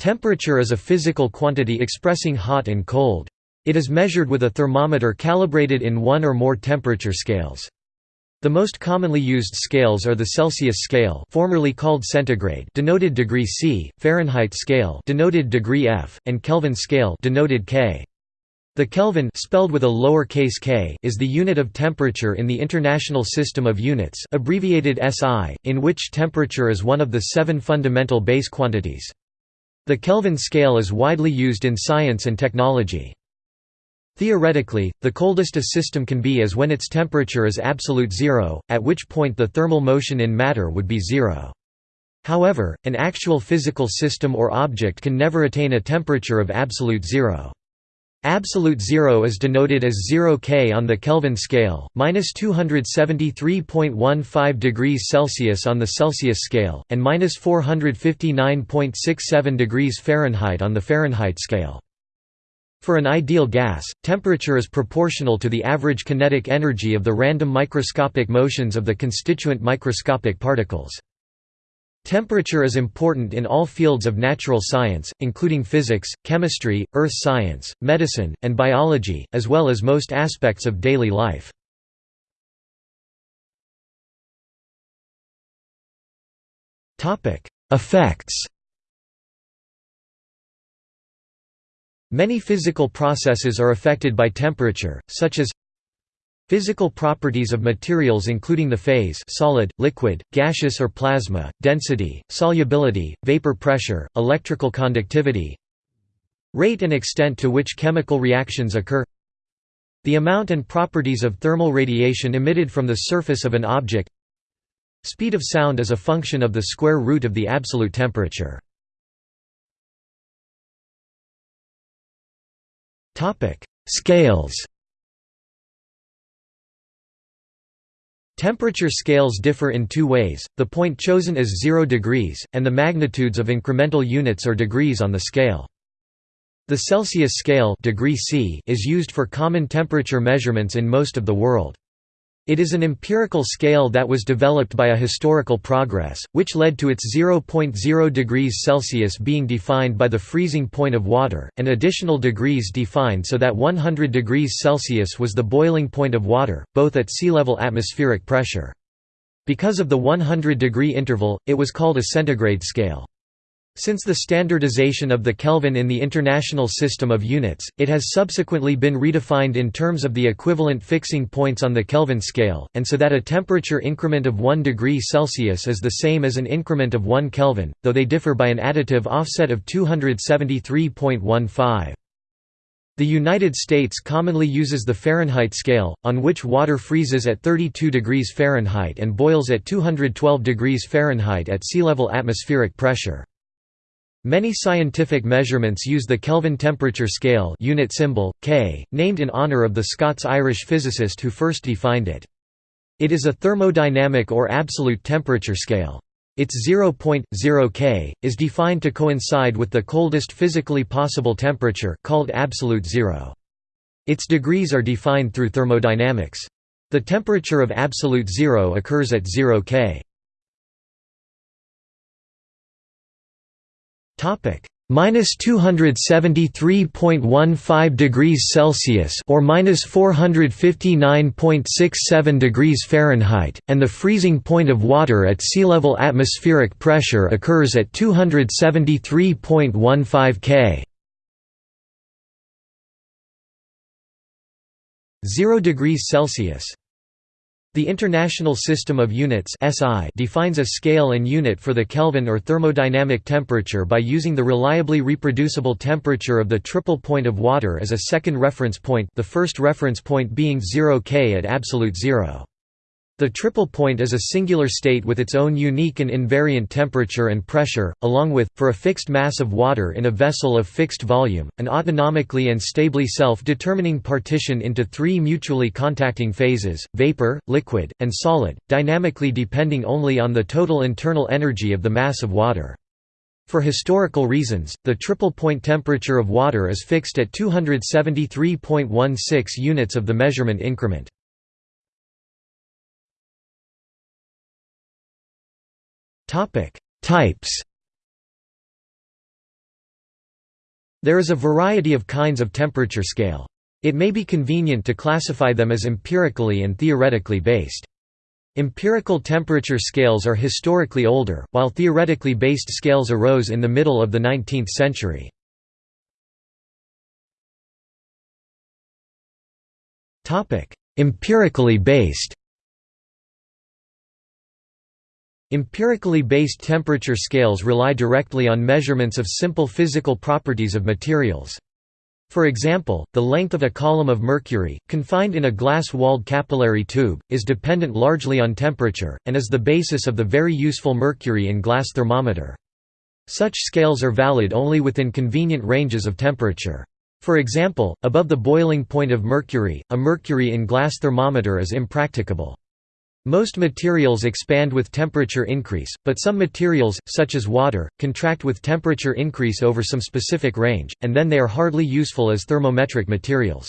Temperature is a physical quantity expressing hot and cold. It is measured with a thermometer calibrated in one or more temperature scales. The most commonly used scales are the Celsius scale, formerly called centigrade, denoted degree C, Fahrenheit scale, denoted degree F, and Kelvin scale, denoted K. The Kelvin spelled with a lowercase k is the unit of temperature in the International System of Units, abbreviated SI, in which temperature is one of the seven fundamental base quantities. The Kelvin scale is widely used in science and technology. Theoretically, the coldest a system can be is when its temperature is absolute zero, at which point the thermal motion in matter would be zero. However, an actual physical system or object can never attain a temperature of absolute zero. Absolute zero is denoted as 0 K on the Kelvin scale, minus 273.15 degrees Celsius on the Celsius scale, and minus 459.67 degrees Fahrenheit on the Fahrenheit scale. For an ideal gas, temperature is proportional to the average kinetic energy of the random microscopic motions of the constituent microscopic particles. Temperature is important in all fields of natural science, including physics, chemistry, earth science, medicine, and biology, as well as most aspects of daily life. Effects Many physical processes are affected by temperature, such as Physical properties of materials including the phase solid, liquid, gaseous or plasma, density, solubility, vapor pressure, electrical conductivity Rate and extent to which chemical reactions occur The amount and properties of thermal radiation emitted from the surface of an object Speed of sound is a function of the square root of the absolute temperature. Scales Temperature scales differ in two ways, the point chosen is 0 degrees, and the magnitudes of incremental units or degrees on the scale. The Celsius scale degree C is used for common temperature measurements in most of the world. It is an empirical scale that was developed by a historical progress, which led to its 0.0 degrees Celsius being defined by the freezing point of water, and additional degrees defined so that 100 degrees Celsius was the boiling point of water, both at sea level atmospheric pressure. Because of the 100 degree interval, it was called a centigrade scale. Since the standardization of the Kelvin in the International System of Units, it has subsequently been redefined in terms of the equivalent fixing points on the Kelvin scale, and so that a temperature increment of 1 degree Celsius is the same as an increment of 1 Kelvin, though they differ by an additive offset of 273.15. The United States commonly uses the Fahrenheit scale, on which water freezes at 32 degrees Fahrenheit and boils at 212 degrees Fahrenheit at sea level atmospheric pressure. Many scientific measurements use the Kelvin temperature scale unit symbol, K, named in honor of the Scots-Irish physicist who first defined it. It is a thermodynamic or absolute temperature scale. Its 0.0 K, is defined to coincide with the coldest physically possible temperature called absolute zero. Its degrees are defined through thermodynamics. The temperature of absolute zero occurs at 0 K. Topic minus 273.15 degrees Celsius or minus 459.67 degrees Fahrenheit, and the freezing point of water at sea level atmospheric pressure occurs at 273.15 K. 0 degrees Celsius the International System of Units (SI) defines a scale and unit for the Kelvin or thermodynamic temperature by using the reliably reproducible temperature of the triple point of water as a second reference point, the first reference point being 0 K at absolute zero. The triple point is a singular state with its own unique and invariant temperature and pressure, along with, for a fixed mass of water in a vessel of fixed volume, an autonomically and stably self-determining partition into three mutually contacting phases, vapor, liquid, and solid, dynamically depending only on the total internal energy of the mass of water. For historical reasons, the triple point temperature of water is fixed at 273.16 units of the measurement increment. Topic: Types. There is a variety of kinds of temperature scale. It may be convenient to classify them as empirically and theoretically based. Empirical temperature scales are historically older, while theoretically based scales arose in the middle of the 19th century. Empirically based Empirically based temperature scales rely directly on measurements of simple physical properties of materials. For example, the length of a column of mercury, confined in a glass-walled capillary tube, is dependent largely on temperature, and is the basis of the very useful mercury in glass thermometer. Such scales are valid only within convenient ranges of temperature. For example, above the boiling point of mercury, a mercury in glass thermometer is impracticable. Most materials expand with temperature increase, but some materials, such as water, contract with temperature increase over some specific range, and then they are hardly useful as thermometric materials.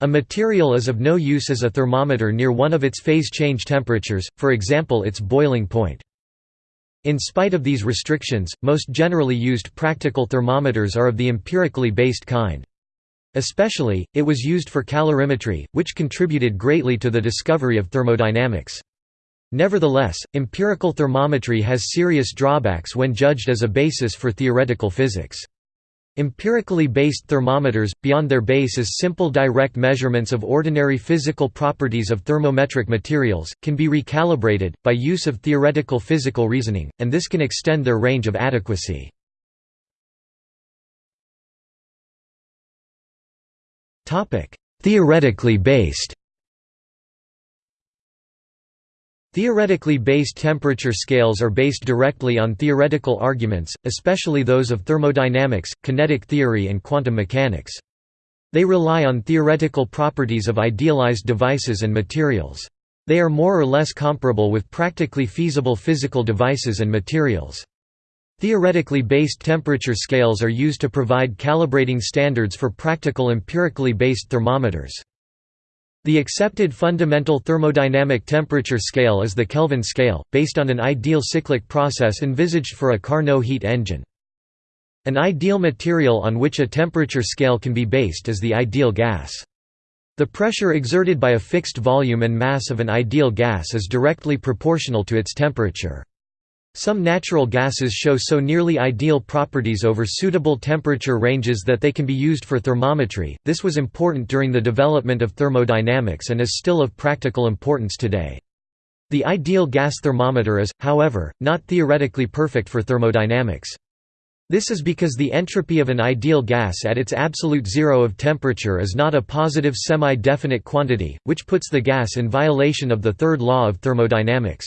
A material is of no use as a thermometer near one of its phase change temperatures, for example its boiling point. In spite of these restrictions, most generally used practical thermometers are of the empirically based kind. Especially, it was used for calorimetry, which contributed greatly to the discovery of thermodynamics. Nevertheless, empirical thermometry has serious drawbacks when judged as a basis for theoretical physics. Empirically based thermometers, beyond their base as simple direct measurements of ordinary physical properties of thermometric materials, can be recalibrated, by use of theoretical physical reasoning, and this can extend their range of adequacy. Theoretically based Theoretically based temperature scales are based directly on theoretical arguments, especially those of thermodynamics, kinetic theory and quantum mechanics. They rely on theoretical properties of idealized devices and materials. They are more or less comparable with practically feasible physical devices and materials. Theoretically based temperature scales are used to provide calibrating standards for practical empirically based thermometers. The accepted fundamental thermodynamic temperature scale is the Kelvin scale, based on an ideal cyclic process envisaged for a Carnot heat engine. An ideal material on which a temperature scale can be based is the ideal gas. The pressure exerted by a fixed volume and mass of an ideal gas is directly proportional to its temperature. Some natural gases show so nearly ideal properties over suitable temperature ranges that they can be used for thermometry. This was important during the development of thermodynamics and is still of practical importance today. The ideal gas thermometer is, however, not theoretically perfect for thermodynamics. This is because the entropy of an ideal gas at its absolute zero of temperature is not a positive semi-definite quantity, which puts the gas in violation of the third law of thermodynamics.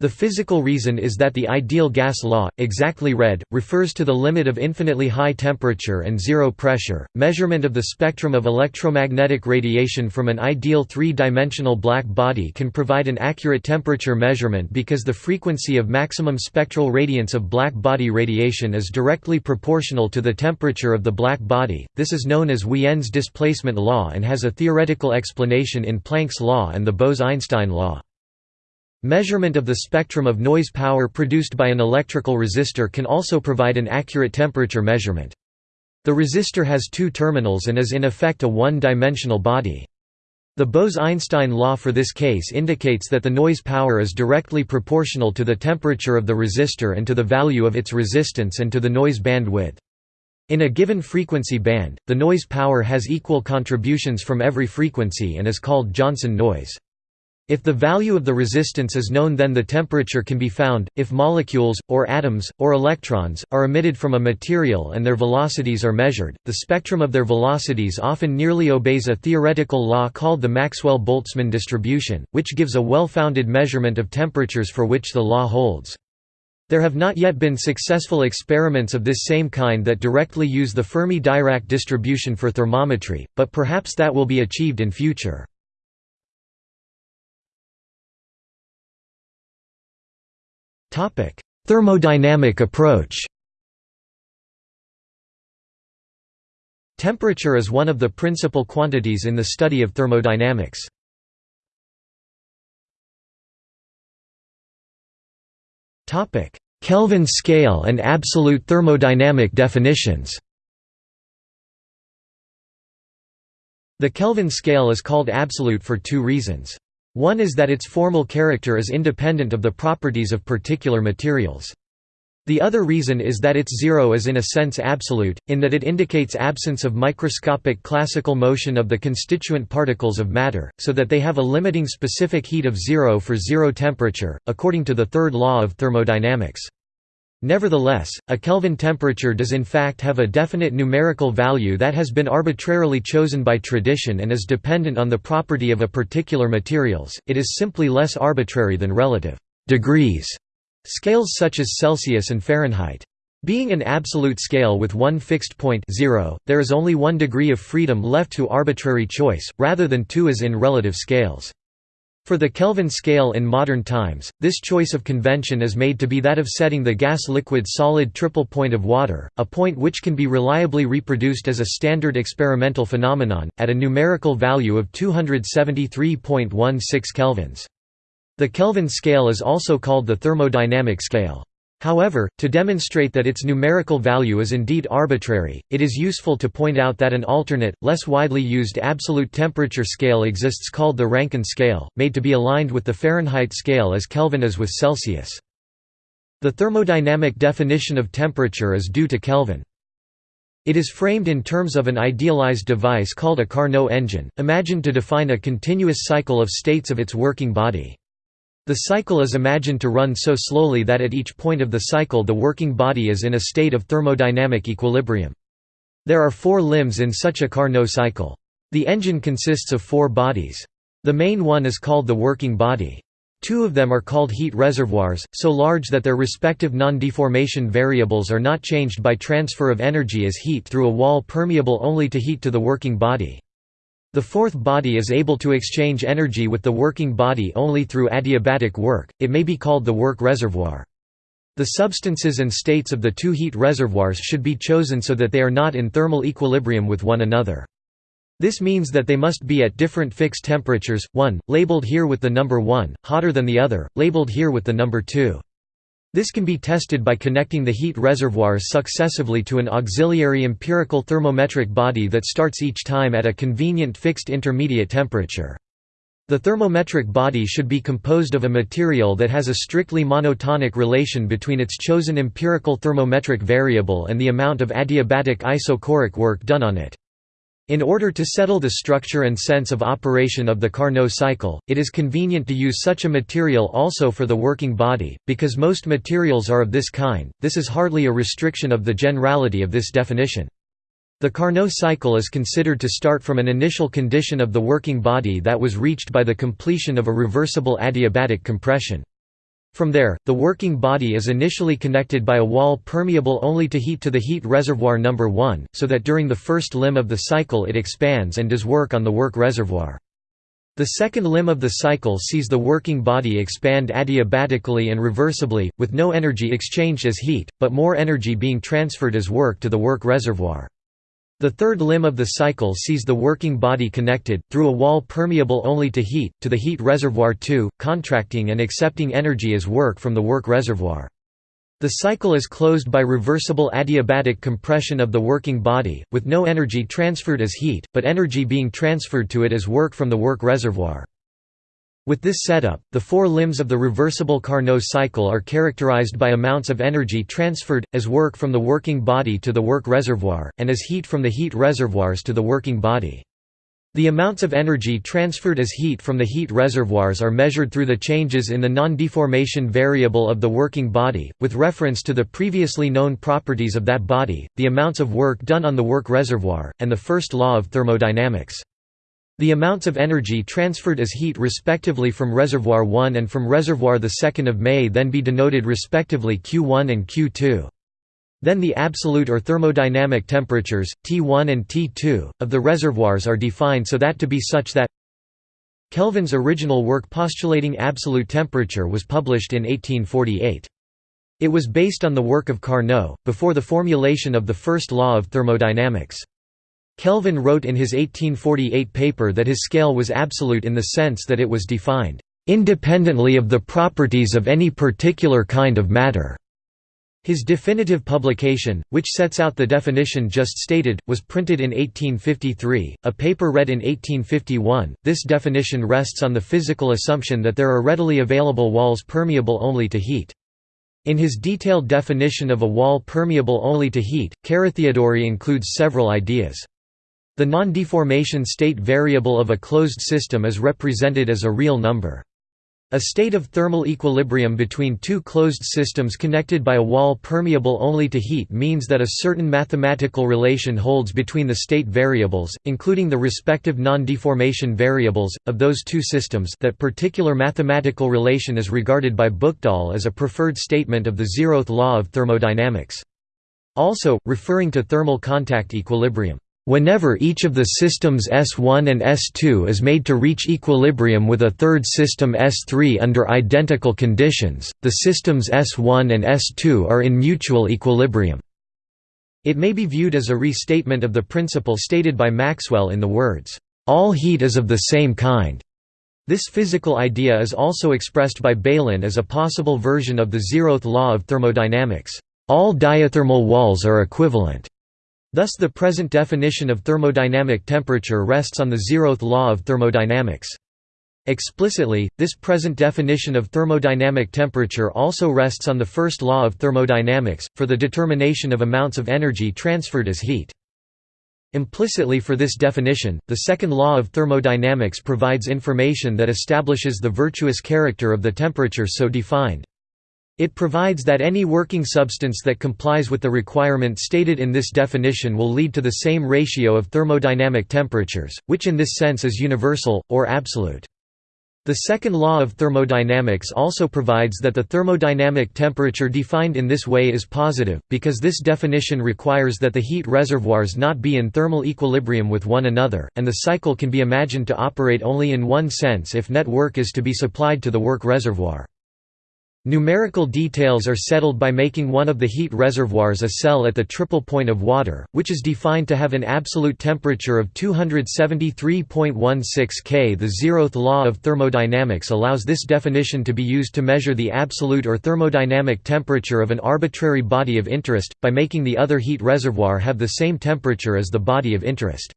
The physical reason is that the ideal gas law, exactly read, refers to the limit of infinitely high temperature and zero pressure. Measurement of the spectrum of electromagnetic radiation from an ideal three-dimensional black body can provide an accurate temperature measurement because the frequency of maximum spectral radiance of black body radiation is directly proportional to the temperature of the black body. This is known as Wien's displacement law and has a theoretical explanation in Planck's law and the Bose–Einstein law. Measurement of the spectrum of noise power produced by an electrical resistor can also provide an accurate temperature measurement. The resistor has two terminals and is in effect a one-dimensional body. The Bose–Einstein law for this case indicates that the noise power is directly proportional to the temperature of the resistor and to the value of its resistance and to the noise bandwidth. In a given frequency band, the noise power has equal contributions from every frequency and is called Johnson noise. If the value of the resistance is known then the temperature can be found. If molecules, or atoms, or electrons, are emitted from a material and their velocities are measured, the spectrum of their velocities often nearly obeys a theoretical law called the Maxwell-Boltzmann distribution, which gives a well-founded measurement of temperatures for which the law holds. There have not yet been successful experiments of this same kind that directly use the Fermi-Dirac distribution for thermometry, but perhaps that will be achieved in future. Thermodynamic approach Temperature is one of the principal quantities in the study of thermodynamics. Kelvin scale and absolute thermodynamic definitions The Kelvin scale is called absolute for two reasons. One is that its formal character is independent of the properties of particular materials. The other reason is that its zero is in a sense absolute, in that it indicates absence of microscopic classical motion of the constituent particles of matter, so that they have a limiting specific heat of zero for zero temperature, according to the third law of thermodynamics. Nevertheless, a Kelvin temperature does in fact have a definite numerical value that has been arbitrarily chosen by tradition and is dependent on the property of a particular materials, it is simply less arbitrary than relative degrees Scales such as Celsius and Fahrenheit. Being an absolute scale with one fixed point zero, there is only one degree of freedom left to arbitrary choice, rather than two as in relative scales. For the Kelvin scale in modern times, this choice of convention is made to be that of setting the gas-liquid-solid triple point of water, a point which can be reliably reproduced as a standard experimental phenomenon, at a numerical value of 273.16 kelvins. The Kelvin scale is also called the thermodynamic scale. However, to demonstrate that its numerical value is indeed arbitrary, it is useful to point out that an alternate, less widely used absolute temperature scale exists called the Rankine scale, made to be aligned with the Fahrenheit scale as Kelvin is with Celsius. The thermodynamic definition of temperature is due to Kelvin. It is framed in terms of an idealized device called a Carnot engine, imagined to define a continuous cycle of states of its working body. The cycle is imagined to run so slowly that at each point of the cycle the working body is in a state of thermodynamic equilibrium. There are four limbs in such a Carnot cycle. The engine consists of four bodies. The main one is called the working body. Two of them are called heat reservoirs, so large that their respective non-deformation variables are not changed by transfer of energy as heat through a wall permeable only to heat to the working body. The fourth body is able to exchange energy with the working body only through adiabatic work, it may be called the work reservoir. The substances and states of the two heat reservoirs should be chosen so that they are not in thermal equilibrium with one another. This means that they must be at different fixed temperatures, one, labeled here with the number 1, hotter than the other, labeled here with the number 2. This can be tested by connecting the heat reservoirs successively to an auxiliary empirical thermometric body that starts each time at a convenient fixed intermediate temperature. The thermometric body should be composed of a material that has a strictly monotonic relation between its chosen empirical thermometric variable and the amount of adiabatic isochoric work done on it. In order to settle the structure and sense of operation of the Carnot cycle, it is convenient to use such a material also for the working body, because most materials are of this kind, this is hardly a restriction of the generality of this definition. The Carnot cycle is considered to start from an initial condition of the working body that was reached by the completion of a reversible adiabatic compression. From there, the working body is initially connected by a wall permeable only to heat to the heat reservoir number 1, so that during the first limb of the cycle it expands and does work on the work reservoir. The second limb of the cycle sees the working body expand adiabatically and reversibly, with no energy exchanged as heat, but more energy being transferred as work to the work reservoir. The third limb of the cycle sees the working body connected, through a wall permeable only to heat, to the heat reservoir too, contracting and accepting energy as work from the work reservoir. The cycle is closed by reversible adiabatic compression of the working body, with no energy transferred as heat, but energy being transferred to it as work from the work reservoir. With this setup, the four limbs of the reversible Carnot cycle are characterized by amounts of energy transferred, as work from the working body to the work reservoir, and as heat from the heat reservoirs to the working body. The amounts of energy transferred as heat from the heat reservoirs are measured through the changes in the non-deformation variable of the working body, with reference to the previously known properties of that body, the amounts of work done on the work reservoir, and the first law of thermodynamics. The amounts of energy transferred as heat respectively from reservoir 1 and from reservoir 2 may then be denoted respectively Q1 and Q2. Then the absolute or thermodynamic temperatures, T1 and T2, of the reservoirs are defined so that to be such that Kelvin's original work postulating absolute temperature was published in 1848. It was based on the work of Carnot, before the formulation of the first law of thermodynamics. Kelvin wrote in his 1848 paper that his scale was absolute in the sense that it was defined, "...independently of the properties of any particular kind of matter." His definitive publication, which sets out the definition just stated, was printed in 1853, a paper read in 1851. This definition rests on the physical assumption that there are readily available walls permeable only to heat. In his detailed definition of a wall permeable only to heat, Carathéodory includes several ideas. The non-deformation state variable of a closed system is represented as a real number. A state of thermal equilibrium between two closed systems connected by a wall permeable only to heat means that a certain mathematical relation holds between the state variables, including the respective non-deformation variables, of those two systems that particular mathematical relation is regarded by Buchdahl as a preferred statement of the zeroth law of thermodynamics. Also, referring to thermal contact equilibrium. Whenever each of the systems S1 and S2 is made to reach equilibrium with a third system S3 under identical conditions, the systems S1 and S2 are in mutual equilibrium. It may be viewed as a restatement of the principle stated by Maxwell in the words, "...all heat is of the same kind." This physical idea is also expressed by Bailyn as a possible version of the zeroth law of thermodynamics, "...all diathermal walls are equivalent." Thus the present definition of thermodynamic temperature rests on the zeroth law of thermodynamics. Explicitly, this present definition of thermodynamic temperature also rests on the first law of thermodynamics, for the determination of amounts of energy transferred as heat. Implicitly for this definition, the second law of thermodynamics provides information that establishes the virtuous character of the temperature so defined. It provides that any working substance that complies with the requirement stated in this definition will lead to the same ratio of thermodynamic temperatures, which in this sense is universal, or absolute. The second law of thermodynamics also provides that the thermodynamic temperature defined in this way is positive, because this definition requires that the heat reservoirs not be in thermal equilibrium with one another, and the cycle can be imagined to operate only in one sense if net work is to be supplied to the work reservoir. Numerical details are settled by making one of the heat reservoirs a cell at the triple point of water, which is defined to have an absolute temperature of 273.16 K. The zeroth law of thermodynamics allows this definition to be used to measure the absolute or thermodynamic temperature of an arbitrary body of interest, by making the other heat reservoir have the same temperature as the body of interest.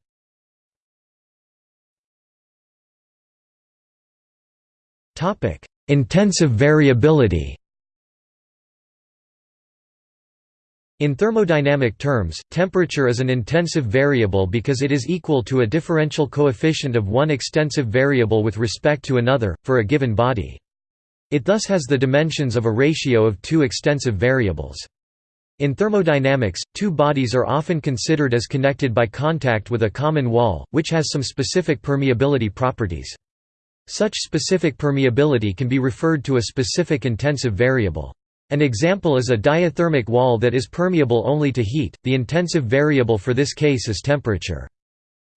Topic: Intensive variability In thermodynamic terms, temperature is an intensive variable because it is equal to a differential coefficient of one extensive variable with respect to another, for a given body. It thus has the dimensions of a ratio of two extensive variables. In thermodynamics, two bodies are often considered as connected by contact with a common wall, which has some specific permeability properties. Such specific permeability can be referred to a specific intensive variable. An example is a diathermic wall that is permeable only to heat, the intensive variable for this case is temperature.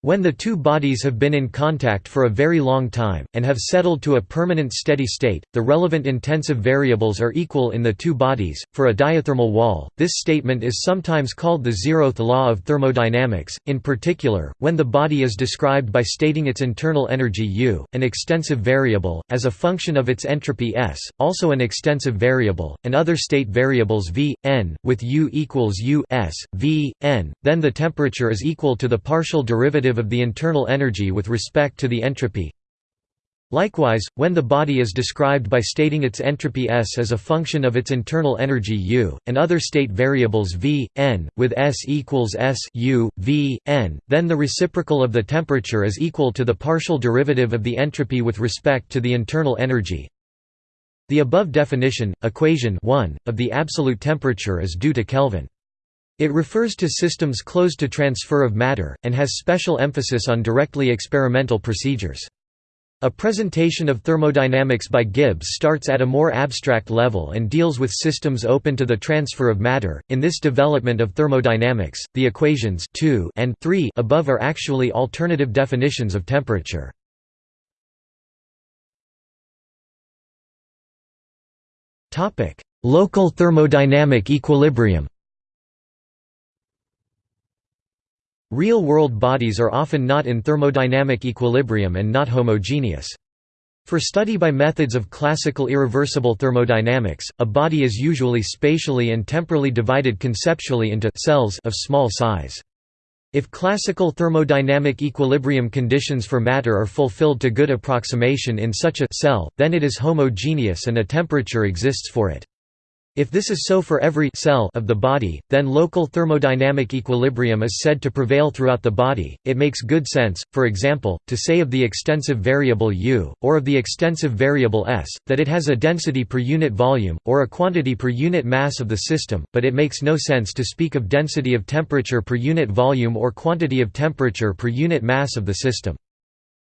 When the two bodies have been in contact for a very long time, and have settled to a permanent steady state, the relevant intensive variables are equal in the two bodies. For a diathermal wall, this statement is sometimes called the zeroth law of thermodynamics, in particular, when the body is described by stating its internal energy U, an extensive variable, as a function of its entropy S, also an extensive variable, and other state variables V, N, with U equals U S, V, N, then the temperature is equal to the partial derivative derivative of the internal energy with respect to the entropy. Likewise, when the body is described by stating its entropy S as a function of its internal energy U, and other state variables V, N, with S equals S U, V, N, then the reciprocal of the temperature is equal to the partial derivative of the entropy with respect to the internal energy. The above definition, equation 1, of the absolute temperature is due to Kelvin. It refers to systems closed to transfer of matter, and has special emphasis on directly experimental procedures. A presentation of thermodynamics by Gibbs starts at a more abstract level and deals with systems open to the transfer of matter. In this development of thermodynamics, the equations 2 and 3 above are actually alternative definitions of temperature. Topic: Local thermodynamic equilibrium. Real-world bodies are often not in thermodynamic equilibrium and not homogeneous. For study by methods of classical irreversible thermodynamics, a body is usually spatially and temporally divided conceptually into cells of small size. If classical thermodynamic equilibrium conditions for matter are fulfilled to good approximation in such a cell, then it is homogeneous and a temperature exists for it. If this is so for every cell of the body, then local thermodynamic equilibrium is said to prevail throughout the body. It makes good sense, for example, to say of the extensive variable U, or of the extensive variable S, that it has a density per unit volume, or a quantity per unit mass of the system, but it makes no sense to speak of density of temperature per unit volume or quantity of temperature per unit mass of the system.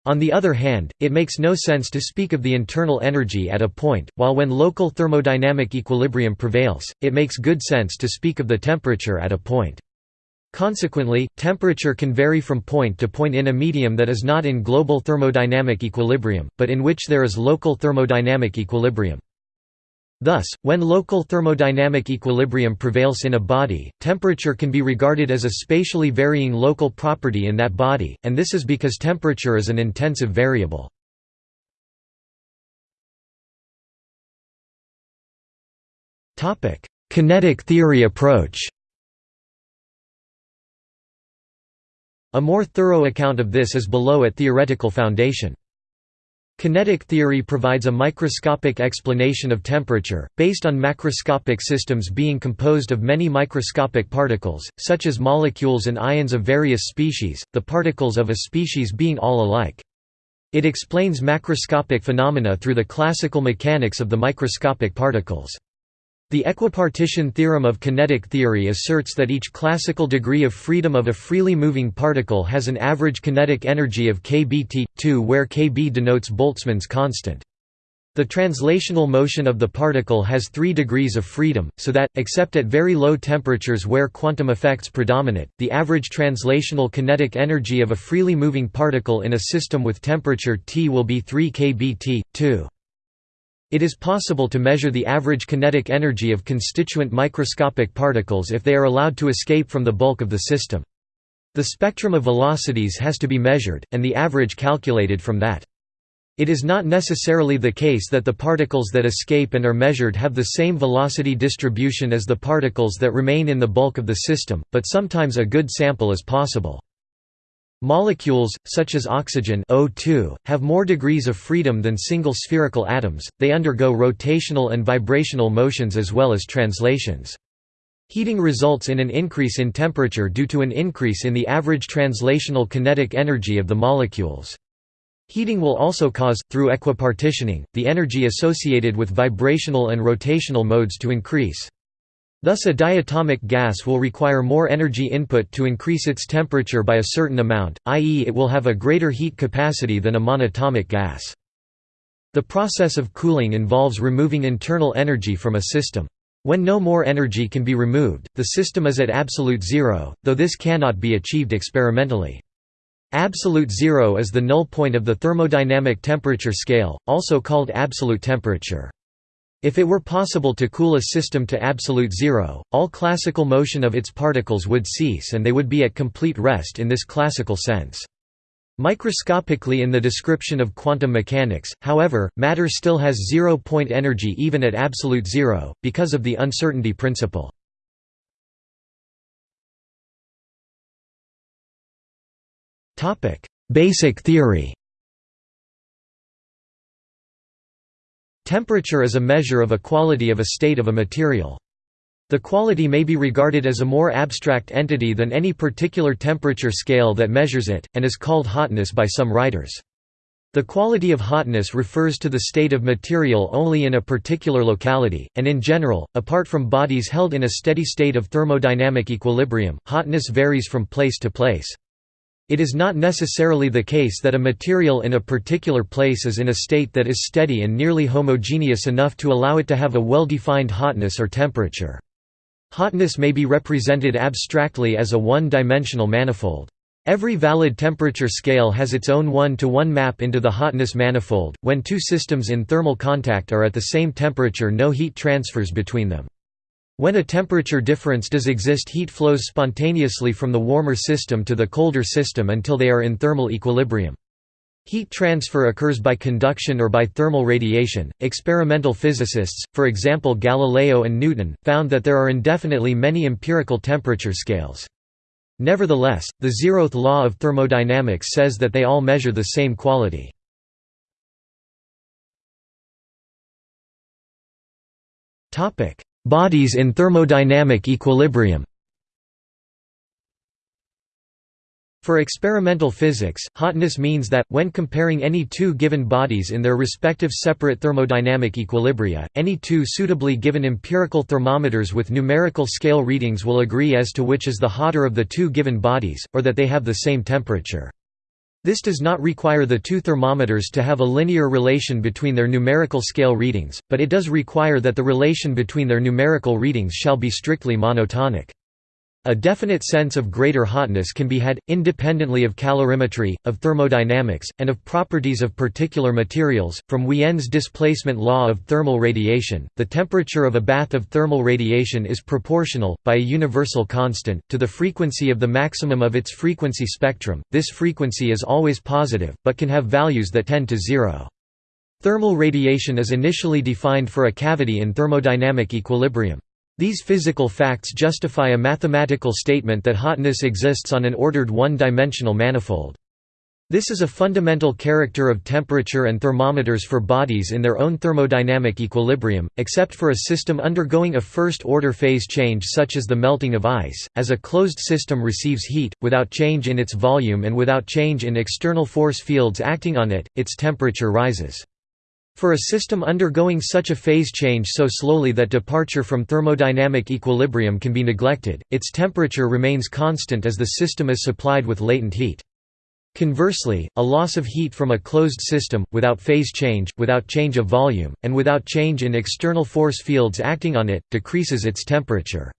On the other hand, it makes no sense to speak of the internal energy at a point, while when local thermodynamic equilibrium prevails, it makes good sense to speak of the temperature at a point. Consequently, temperature can vary from point to point in a medium that is not in global thermodynamic equilibrium, but in which there is local thermodynamic equilibrium. Thus, when local thermodynamic equilibrium prevails in a body, temperature can be regarded as a spatially varying local property in that body, and this is because temperature is an intensive variable. Kinetic theory approach A more thorough account of this is below at Theoretical Foundation. Kinetic theory provides a microscopic explanation of temperature, based on macroscopic systems being composed of many microscopic particles, such as molecules and ions of various species, the particles of a species being all alike. It explains macroscopic phenomena through the classical mechanics of the microscopic particles. The equipartition theorem of kinetic theory asserts that each classical degree of freedom of a freely moving particle has an average kinetic energy of kBt, 2 where kb denotes Boltzmann's constant. The translational motion of the particle has three degrees of freedom, so that, except at very low temperatures where quantum effects predominate, the average translational kinetic energy of a freely moving particle in a system with temperature T will be 3 kBt, 2. It is possible to measure the average kinetic energy of constituent microscopic particles if they are allowed to escape from the bulk of the system. The spectrum of velocities has to be measured, and the average calculated from that. It is not necessarily the case that the particles that escape and are measured have the same velocity distribution as the particles that remain in the bulk of the system, but sometimes a good sample is possible. Molecules, such as oxygen O2, have more degrees of freedom than single spherical atoms, they undergo rotational and vibrational motions as well as translations. Heating results in an increase in temperature due to an increase in the average translational kinetic energy of the molecules. Heating will also cause, through equipartitioning, the energy associated with vibrational and rotational modes to increase. Thus a diatomic gas will require more energy input to increase its temperature by a certain amount, i.e. it will have a greater heat capacity than a monatomic gas. The process of cooling involves removing internal energy from a system. When no more energy can be removed, the system is at absolute zero, though this cannot be achieved experimentally. Absolute zero is the null point of the thermodynamic temperature scale, also called absolute temperature. If it were possible to cool a system to absolute zero, all classical motion of its particles would cease and they would be at complete rest in this classical sense. Microscopically in the description of quantum mechanics, however, matter still has zero-point energy even at absolute zero, because of the uncertainty principle. Basic theory Temperature is a measure of a quality of a state of a material. The quality may be regarded as a more abstract entity than any particular temperature scale that measures it, and is called hotness by some writers. The quality of hotness refers to the state of material only in a particular locality, and in general, apart from bodies held in a steady state of thermodynamic equilibrium, hotness varies from place to place. It is not necessarily the case that a material in a particular place is in a state that is steady and nearly homogeneous enough to allow it to have a well-defined hotness or temperature. Hotness may be represented abstractly as a one-dimensional manifold. Every valid temperature scale has its own one-to-one -one map into the hotness manifold. When two systems in thermal contact are at the same temperature no heat transfers between them. When a temperature difference does exist heat flows spontaneously from the warmer system to the colder system until they are in thermal equilibrium. Heat transfer occurs by conduction or by thermal radiation. Experimental physicists, for example Galileo and Newton, found that there are indefinitely many empirical temperature scales. Nevertheless, the zeroth law of thermodynamics says that they all measure the same quality. Bodies in thermodynamic equilibrium For experimental physics, hotness means that, when comparing any two given bodies in their respective separate thermodynamic equilibria, any two suitably given empirical thermometers with numerical scale readings will agree as to which is the hotter of the two given bodies, or that they have the same temperature. This does not require the two thermometers to have a linear relation between their numerical scale readings, but it does require that the relation between their numerical readings shall be strictly monotonic. A definite sense of greater hotness can be had, independently of calorimetry, of thermodynamics, and of properties of particular materials. From Wien's displacement law of thermal radiation, the temperature of a bath of thermal radiation is proportional, by a universal constant, to the frequency of the maximum of its frequency spectrum. This frequency is always positive, but can have values that tend to zero. Thermal radiation is initially defined for a cavity in thermodynamic equilibrium. These physical facts justify a mathematical statement that hotness exists on an ordered one-dimensional manifold. This is a fundamental character of temperature and thermometers for bodies in their own thermodynamic equilibrium, except for a system undergoing a first-order phase change such as the melting of ice, as a closed system receives heat, without change in its volume and without change in external force fields acting on it, its temperature rises. For a system undergoing such a phase change so slowly that departure from thermodynamic equilibrium can be neglected, its temperature remains constant as the system is supplied with latent heat. Conversely, a loss of heat from a closed system, without phase change, without change of volume, and without change in external force fields acting on it, decreases its temperature.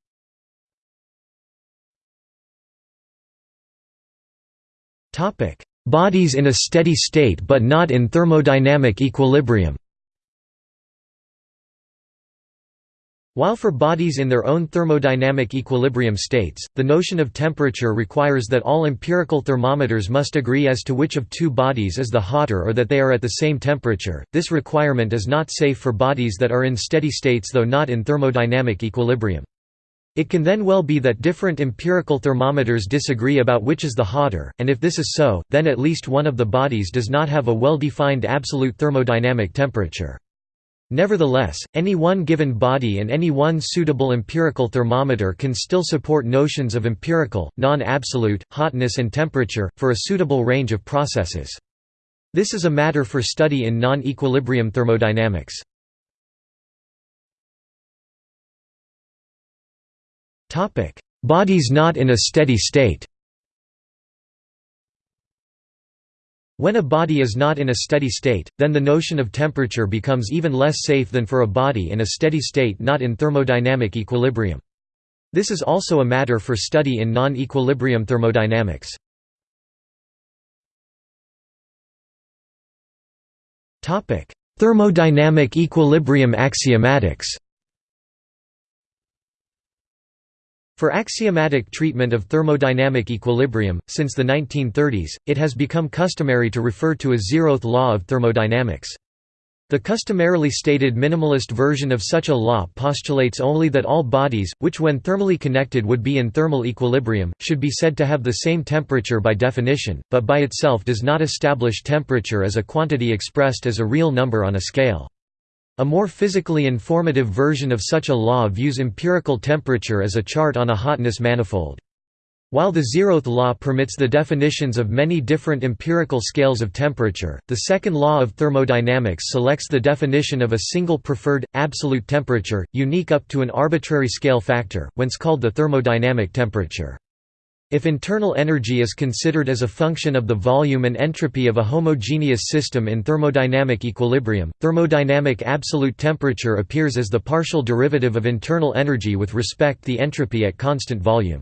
Bodies in a steady state but not in thermodynamic equilibrium While for bodies in their own thermodynamic equilibrium states, the notion of temperature requires that all empirical thermometers must agree as to which of two bodies is the hotter or that they are at the same temperature, this requirement is not safe for bodies that are in steady states though not in thermodynamic equilibrium. It can then well be that different empirical thermometers disagree about which is the hotter, and if this is so, then at least one of the bodies does not have a well-defined absolute thermodynamic temperature. Nevertheless, any one given body and any one suitable empirical thermometer can still support notions of empirical, non-absolute, hotness and temperature, for a suitable range of processes. This is a matter for study in non-equilibrium thermodynamics. Bodies not in a steady state When a body is not in a steady state, then the notion of temperature becomes even less safe than for a body in a steady state not in thermodynamic equilibrium. This is also a matter for study in non-equilibrium thermodynamics. Thermodynamic equilibrium axiomatics For axiomatic treatment of thermodynamic equilibrium, since the 1930s, it has become customary to refer to a zeroth law of thermodynamics. The customarily stated minimalist version of such a law postulates only that all bodies, which when thermally connected would be in thermal equilibrium, should be said to have the same temperature by definition, but by itself does not establish temperature as a quantity expressed as a real number on a scale. A more physically informative version of such a law views empirical temperature as a chart on a hotness manifold. While the zeroth law permits the definitions of many different empirical scales of temperature, the second law of thermodynamics selects the definition of a single preferred, absolute temperature, unique up to an arbitrary scale factor, whence called the thermodynamic temperature. If internal energy is considered as a function of the volume and entropy of a homogeneous system in thermodynamic equilibrium, thermodynamic absolute temperature appears as the partial derivative of internal energy with respect to the entropy at constant volume.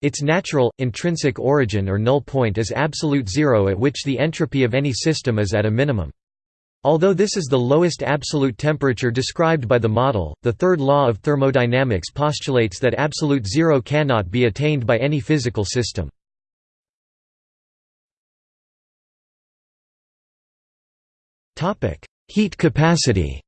Its natural, intrinsic origin or null point is absolute zero at which the entropy of any system is at a minimum. Although this is the lowest absolute temperature described by the model, the third law of thermodynamics postulates that absolute zero cannot be attained by any physical system. Heat capacity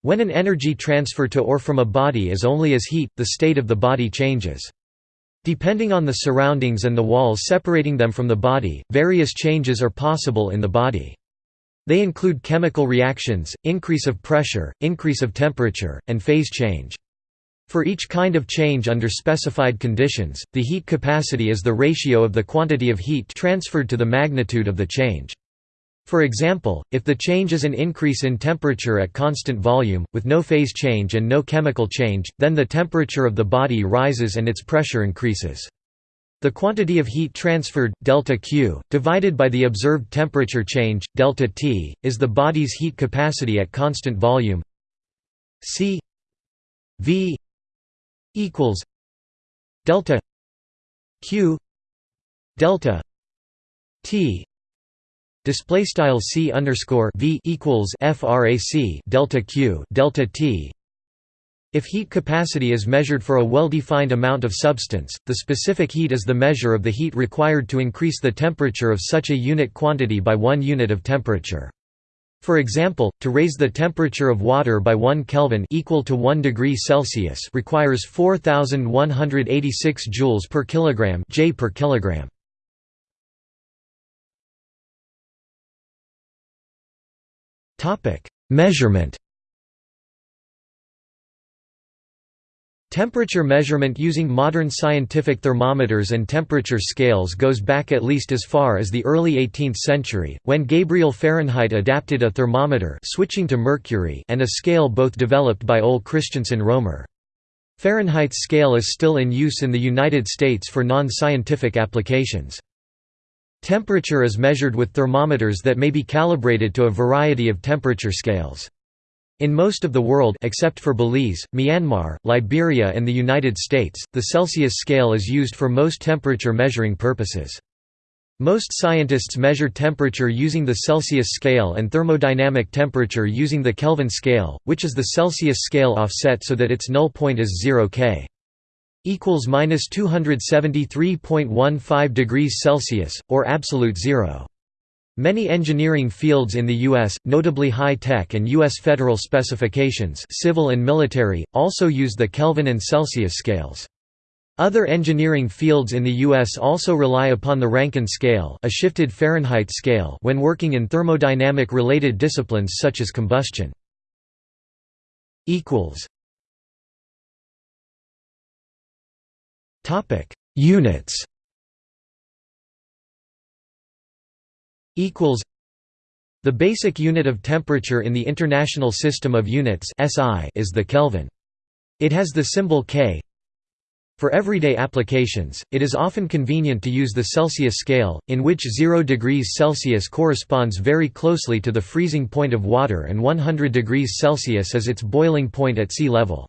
When an energy transfer to or from a body is only as heat, the state of the body changes. Depending on the surroundings and the walls separating them from the body, various changes are possible in the body. They include chemical reactions, increase of pressure, increase of temperature, and phase change. For each kind of change under specified conditions, the heat capacity is the ratio of the quantity of heat transferred to the magnitude of the change. For example, if the change is an increase in temperature at constant volume, with no phase change and no chemical change, then the temperature of the body rises and its pressure increases. The quantity of heat transferred, delta Q, divided by the observed temperature change, delta T, is the body's heat capacity at constant volume C V equals delta Q delta T display style C underscore V equals frac delta Q delta T if heat capacity is measured for a well-defined amount of substance, the specific heat is the measure of the heat required to increase the temperature of such a unit quantity by one unit of temperature. For example, to raise the temperature of water by 1 Kelvin equal to 1 degree Celsius requires 4186 joules per kilogram J per kilogram. Topic: Measurement Temperature measurement using modern scientific thermometers and temperature scales goes back at least as far as the early 18th century, when Gabriel Fahrenheit adapted a thermometer switching to mercury and a scale both developed by Ole Christensen Romer. Fahrenheit's scale is still in use in the United States for non-scientific applications. Temperature is measured with thermometers that may be calibrated to a variety of temperature scales. In most of the world except for Belize, Myanmar, Liberia and the United States, the Celsius scale is used for most temperature measuring purposes. Most scientists measure temperature using the Celsius scale and thermodynamic temperature using the Kelvin scale, which is the Celsius scale offset so that its null point is 0 K equals minus 273.15 degrees Celsius, or absolute zero. Many engineering fields in the U.S., notably high-tech and U.S. federal specifications civil and military, also use the Kelvin and Celsius scales. Other engineering fields in the U.S. also rely upon the Rankine scale a shifted Fahrenheit scale when working in thermodynamic-related disciplines such as combustion. Units equals The basic unit of temperature in the International System of Units (SI) is the Kelvin. It has the symbol K. For everyday applications, it is often convenient to use the Celsius scale, in which 0 degrees Celsius corresponds very closely to the freezing point of water and 100 degrees Celsius is its boiling point at sea level.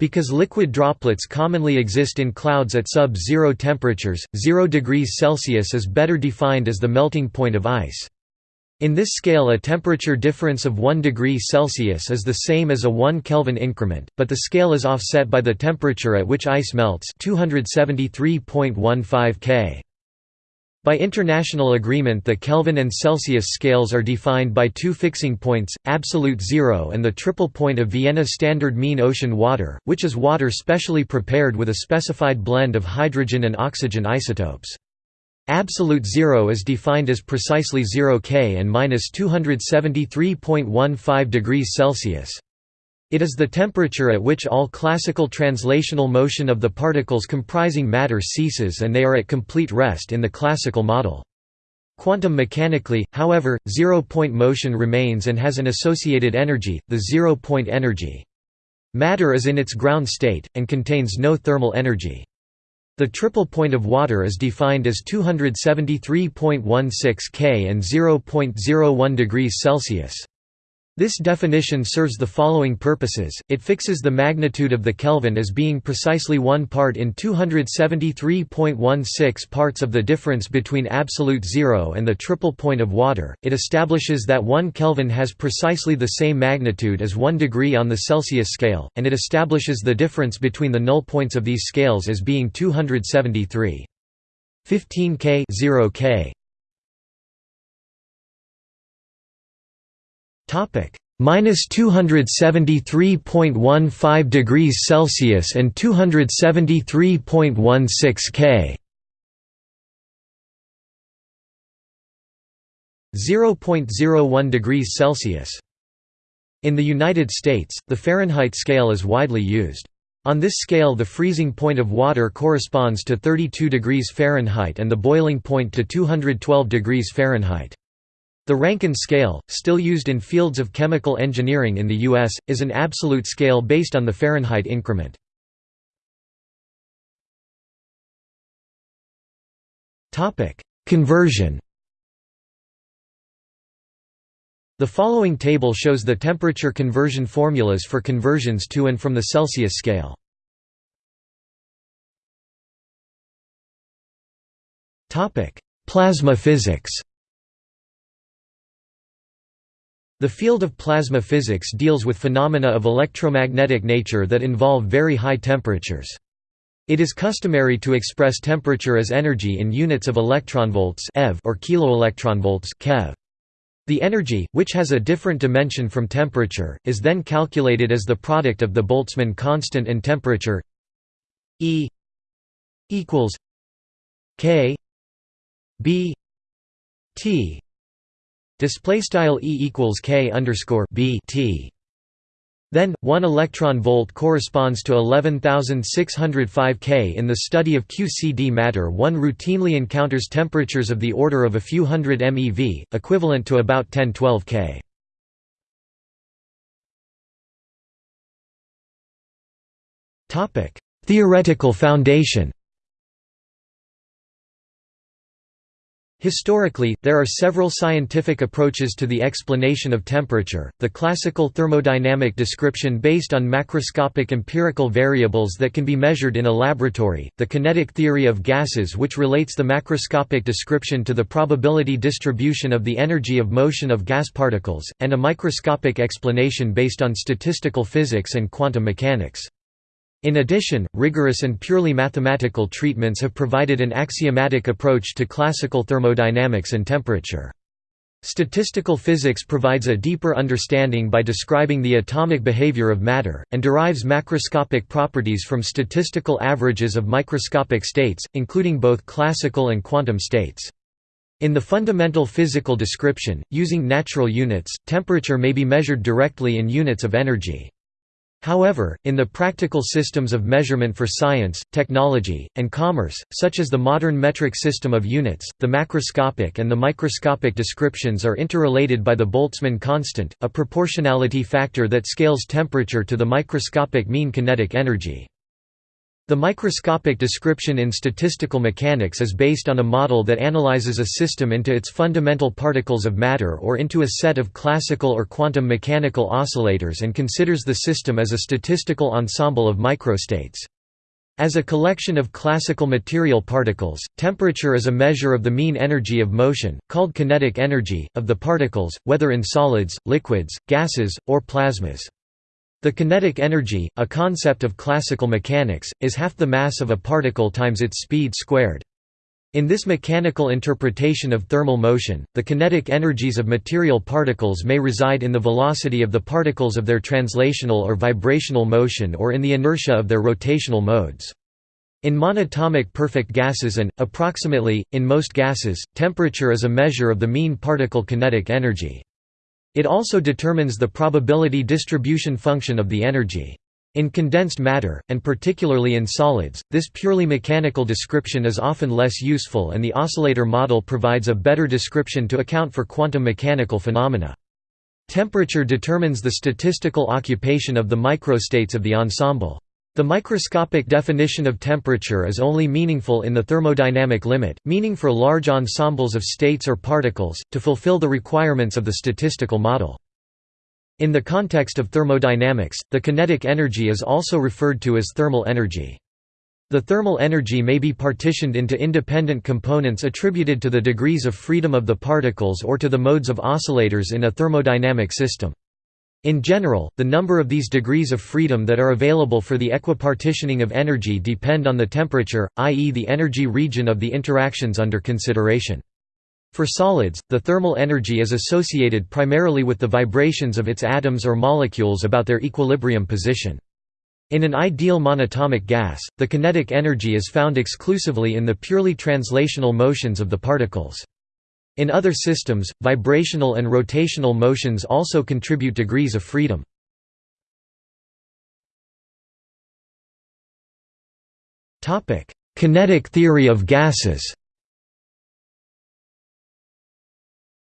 Because liquid droplets commonly exist in clouds at sub-zero temperatures, 0 degrees Celsius is better defined as the melting point of ice. In this scale a temperature difference of 1 degree Celsius is the same as a 1 Kelvin increment, but the scale is offset by the temperature at which ice melts 273.15 K. By international agreement the Kelvin and Celsius scales are defined by two fixing points, absolute zero and the triple point of Vienna standard mean ocean water, which is water specially prepared with a specified blend of hydrogen and oxygen isotopes. Absolute zero is defined as precisely 0 K and minus 273.15 degrees Celsius. It is the temperature at which all classical translational motion of the particles comprising matter ceases and they are at complete rest in the classical model. Quantum mechanically, however, zero-point motion remains and has an associated energy, the zero-point energy. Matter is in its ground state, and contains no thermal energy. The triple point of water is defined as 273.16 K and 0.01 degrees Celsius. This definition serves the following purposes, it fixes the magnitude of the Kelvin as being precisely 1 part in 273.16 parts of the difference between absolute zero and the triple point of water, it establishes that 1 Kelvin has precisely the same magnitude as 1 degree on the Celsius scale, and it establishes the difference between the null points of these scales as being 273. 15 K 0 K Topic minus 273.15 degrees Celsius and 273.16 K. 0.01 degrees Celsius. In the United States, the Fahrenheit scale is widely used. On this scale the freezing point of water corresponds to 32 degrees Fahrenheit and the boiling point to 212 degrees Fahrenheit. The Rankine scale, still used in fields of chemical engineering in the U.S., is an absolute scale based on the Fahrenheit increment. Conversion The following table shows the temperature conversion formulas for conversions to and from the Celsius scale. Plasma physics The field of plasma physics deals with phenomena of electromagnetic nature that involve very high temperatures. It is customary to express temperature as energy in units of electronvolts eV or kiloelectronvolts keV. The energy, which has a different dimension from temperature, is then calculated as the product of the Boltzmann constant and temperature E equals K B T display style E equals K underscore B T then, 1 electron volt corresponds to 11605 K. In the study of QCD matter one routinely encounters temperatures of the order of a few hundred MeV, equivalent to about 1012 K. Theoretical foundation Historically, there are several scientific approaches to the explanation of temperature, the classical thermodynamic description based on macroscopic empirical variables that can be measured in a laboratory, the kinetic theory of gases which relates the macroscopic description to the probability distribution of the energy of motion of gas particles, and a microscopic explanation based on statistical physics and quantum mechanics. In addition, rigorous and purely mathematical treatments have provided an axiomatic approach to classical thermodynamics and temperature. Statistical physics provides a deeper understanding by describing the atomic behavior of matter, and derives macroscopic properties from statistical averages of microscopic states, including both classical and quantum states. In the fundamental physical description, using natural units, temperature may be measured directly in units of energy. However, in the practical systems of measurement for science, technology, and commerce, such as the modern metric system of units, the macroscopic and the microscopic descriptions are interrelated by the Boltzmann constant, a proportionality factor that scales temperature to the microscopic mean kinetic energy. The microscopic description in statistical mechanics is based on a model that analyzes a system into its fundamental particles of matter or into a set of classical or quantum mechanical oscillators and considers the system as a statistical ensemble of microstates. As a collection of classical material particles, temperature is a measure of the mean energy of motion, called kinetic energy, of the particles, whether in solids, liquids, gases, or plasmas. The kinetic energy, a concept of classical mechanics, is half the mass of a particle times its speed squared. In this mechanical interpretation of thermal motion, the kinetic energies of material particles may reside in the velocity of the particles of their translational or vibrational motion or in the inertia of their rotational modes. In monatomic perfect gases and, approximately, in most gases, temperature is a measure of the mean particle kinetic energy. It also determines the probability distribution function of the energy. In condensed matter, and particularly in solids, this purely mechanical description is often less useful and the oscillator model provides a better description to account for quantum mechanical phenomena. Temperature determines the statistical occupation of the microstates of the ensemble. The microscopic definition of temperature is only meaningful in the thermodynamic limit, meaning for large ensembles of states or particles, to fulfill the requirements of the statistical model. In the context of thermodynamics, the kinetic energy is also referred to as thermal energy. The thermal energy may be partitioned into independent components attributed to the degrees of freedom of the particles or to the modes of oscillators in a thermodynamic system. In general, the number of these degrees of freedom that are available for the equipartitioning of energy depend on the temperature, i.e. the energy region of the interactions under consideration. For solids, the thermal energy is associated primarily with the vibrations of its atoms or molecules about their equilibrium position. In an ideal monatomic gas, the kinetic energy is found exclusively in the purely translational motions of the particles. In other systems, vibrational and rotational motions also contribute degrees of freedom. Kinetic theory of gases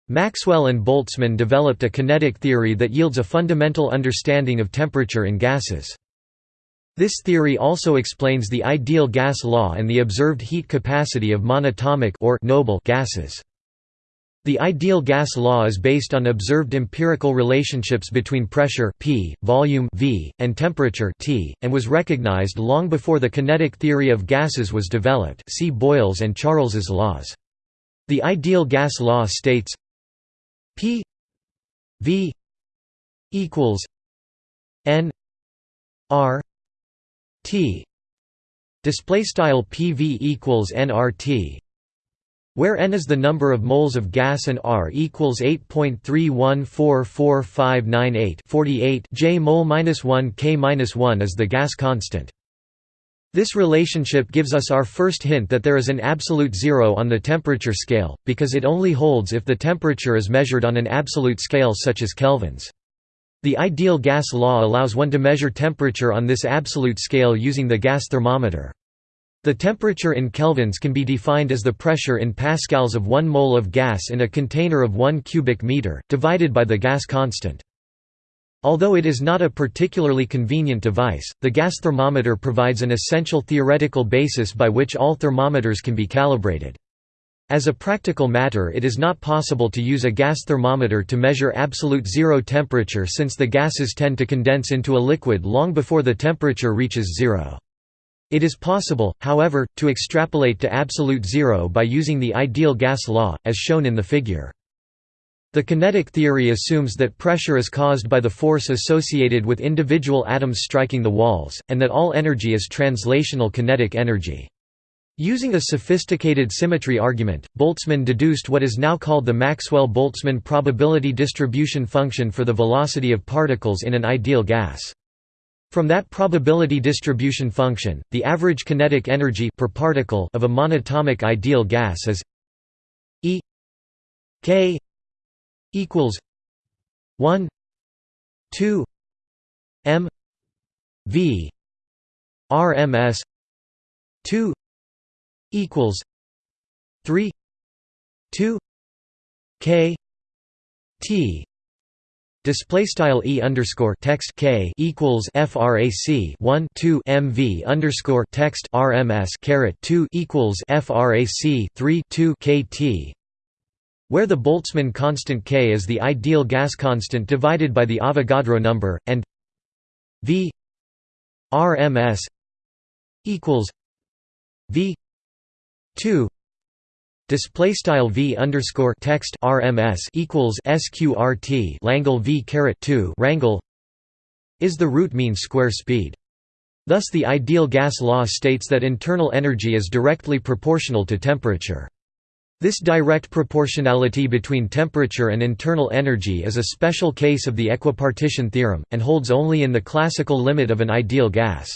Maxwell and Boltzmann developed a kinetic theory that yields a fundamental understanding of temperature in gases. This theory also explains the ideal gas law and the observed heat capacity of monatomic or noble gases. The ideal gas law is based on observed empirical relationships between pressure P, volume V, and temperature T, and was recognized long before the kinetic theory of gases was developed see Boyle's and Charles's laws. The ideal gas law states P V equals N R T display style PV equals nRT where n is the number of moles of gas and r equals 8.314458 48 j mole minus 1 k minus 1 is the gas constant. This relationship gives us our first hint that there is an absolute zero on the temperature scale, because it only holds if the temperature is measured on an absolute scale such as kelvins. The ideal gas law allows one to measure temperature on this absolute scale using the gas thermometer. The temperature in kelvins can be defined as the pressure in pascals of 1 mole of gas in a container of 1 cubic meter, divided by the gas constant. Although it is not a particularly convenient device, the gas thermometer provides an essential theoretical basis by which all thermometers can be calibrated. As a practical matter it is not possible to use a gas thermometer to measure absolute zero temperature since the gases tend to condense into a liquid long before the temperature reaches zero. It is possible, however, to extrapolate to absolute zero by using the ideal gas law, as shown in the figure. The kinetic theory assumes that pressure is caused by the force associated with individual atoms striking the walls, and that all energy is translational kinetic energy. Using a sophisticated symmetry argument, Boltzmann deduced what is now called the Maxwell-Boltzmann probability distribution function for the velocity of particles in an ideal gas. From that probability distribution function, the average kinetic energy per particle of a monatomic ideal gas is E k equals 1 2 m v rms 2 equals 3 2 k t Display style e underscore text k equals frac 1 2 mv underscore text rms caret 2 equals frac 3 2 kt where the Boltzmann constant K is the ideal gas constant divided by the Avogadro number, and V RMS equals V two display style V underscore text RMS equals SQRT Langle V caret two Rangle is the root mean square speed. Thus the ideal gas law states that internal energy is directly proportional to temperature. This direct proportionality between temperature and internal energy is a special case of the equipartition theorem, and holds only in the classical limit of an ideal gas.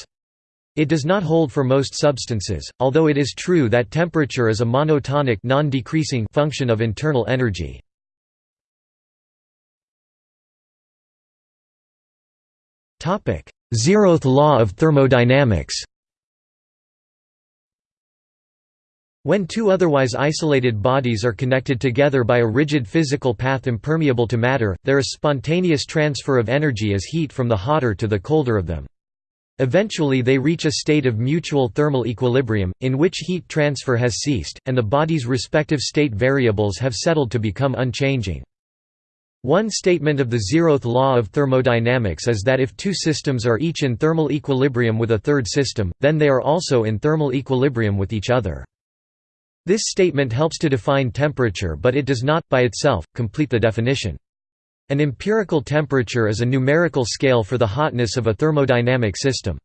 It does not hold for most substances, although it is true that temperature is a monotonic non-decreasing function of internal energy. Topic: Zeroth law of thermodynamics When two otherwise isolated bodies are connected together by a rigid physical path impermeable to matter, there is spontaneous transfer of energy as heat from the hotter to the colder of them. Eventually they reach a state of mutual thermal equilibrium, in which heat transfer has ceased, and the body's respective state variables have settled to become unchanging. One statement of the zeroth law of thermodynamics is that if two systems are each in thermal equilibrium with a third system, then they are also in thermal equilibrium with each other. This statement helps to define temperature but it does not, by itself, complete the definition. An empirical temperature is a numerical scale for the hotness of a thermodynamic system.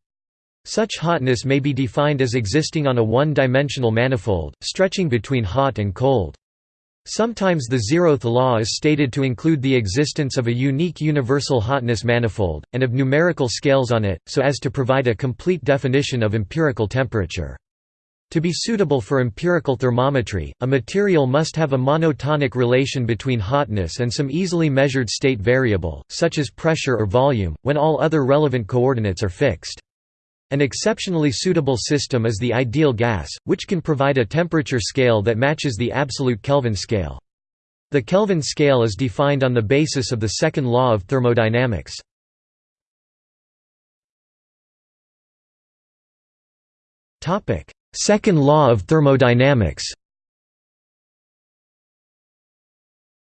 Such hotness may be defined as existing on a one-dimensional manifold, stretching between hot and cold. Sometimes the zeroth law is stated to include the existence of a unique universal hotness manifold, and of numerical scales on it, so as to provide a complete definition of empirical temperature. To be suitable for empirical thermometry, a material must have a monotonic relation between hotness and some easily measured state variable, such as pressure or volume, when all other relevant coordinates are fixed. An exceptionally suitable system is the ideal gas, which can provide a temperature scale that matches the absolute Kelvin scale. The Kelvin scale is defined on the basis of the second law of thermodynamics. Second law of thermodynamics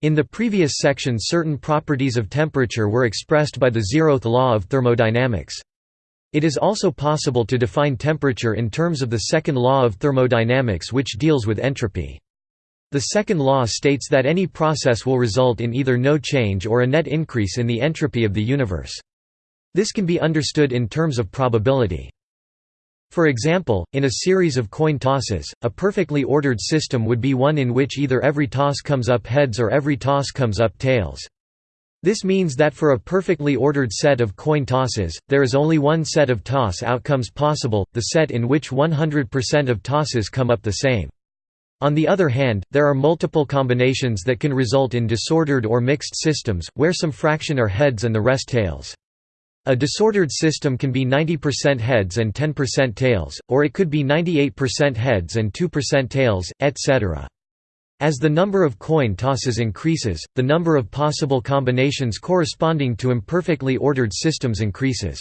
In the previous section certain properties of temperature were expressed by the zeroth law of thermodynamics. It is also possible to define temperature in terms of the second law of thermodynamics which deals with entropy. The second law states that any process will result in either no change or a net increase in the entropy of the universe. This can be understood in terms of probability. For example, in a series of coin tosses, a perfectly ordered system would be one in which either every toss comes up heads or every toss comes up tails. This means that for a perfectly ordered set of coin tosses, there is only one set of toss outcomes possible, the set in which 100% of tosses come up the same. On the other hand, there are multiple combinations that can result in disordered or mixed systems, where some fraction are heads and the rest tails. A disordered system can be 90% heads and 10% tails, or it could be 98% heads and 2% tails, etc. As the number of coin tosses increases, the number of possible combinations corresponding to imperfectly ordered systems increases.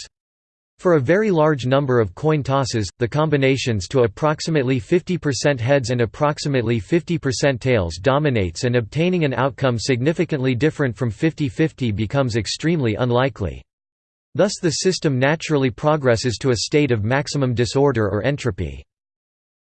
For a very large number of coin tosses, the combinations to approximately 50% heads and approximately 50% tails dominates and obtaining an outcome significantly different from 50-50 becomes extremely unlikely. Thus the system naturally progresses to a state of maximum disorder or entropy.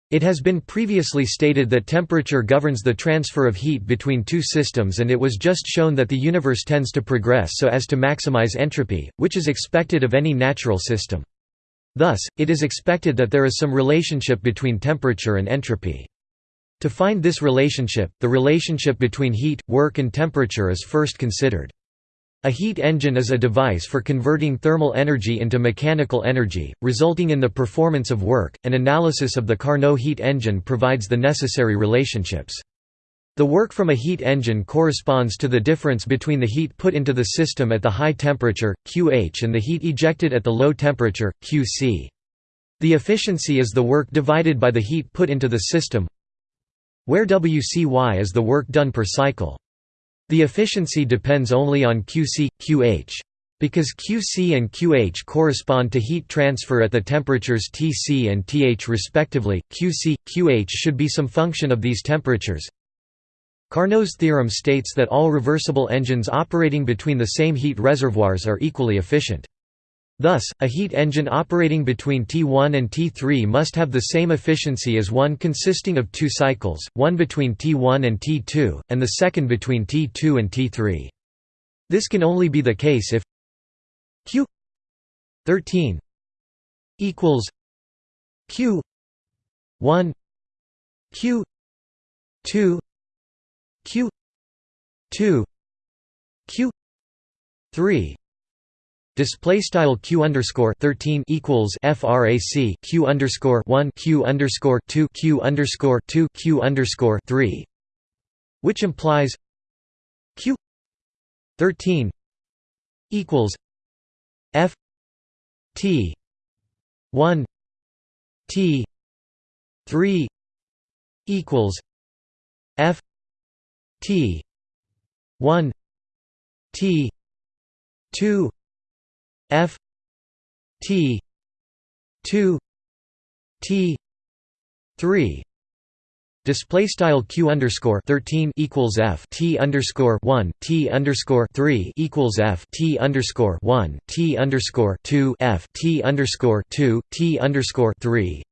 It has been previously stated that temperature governs the transfer of heat between two systems and it was just shown that the universe tends to progress so as to maximize entropy, which is expected of any natural system. Thus, it is expected that there is some relationship between temperature and entropy. To find this relationship, the relationship between heat, work and temperature is first considered. A heat engine is a device for converting thermal energy into mechanical energy, resulting in the performance of work. An analysis of the Carnot heat engine provides the necessary relationships. The work from a heat engine corresponds to the difference between the heat put into the system at the high temperature, QH and the heat ejected at the low temperature, QC. The efficiency is the work divided by the heat put into the system where WCY is the work done per cycle. The efficiency depends only on QC, QH. Because QC and QH correspond to heat transfer at the temperatures Tc and Th respectively, QC, QH should be some function of these temperatures. Carnot's theorem states that all reversible engines operating between the same heat reservoirs are equally efficient. Thus, a heat engine operating between T1 and T3 must have the same efficiency as one consisting of two cycles, one between T1 and T2, and the second between T2 and T3. This can only be the case if Q 13 equals Q 1 Q 2 Q 2 Q 3 Display style q underscore thirteen equals frac q underscore one q underscore two q underscore two q underscore three, which implies q thirteen equals f t one t three equals f t one t two F T two T three Display style q underscore thirteen equals f t underscore one t underscore three equals f t underscore one t underscore two f t underscore two t underscore three.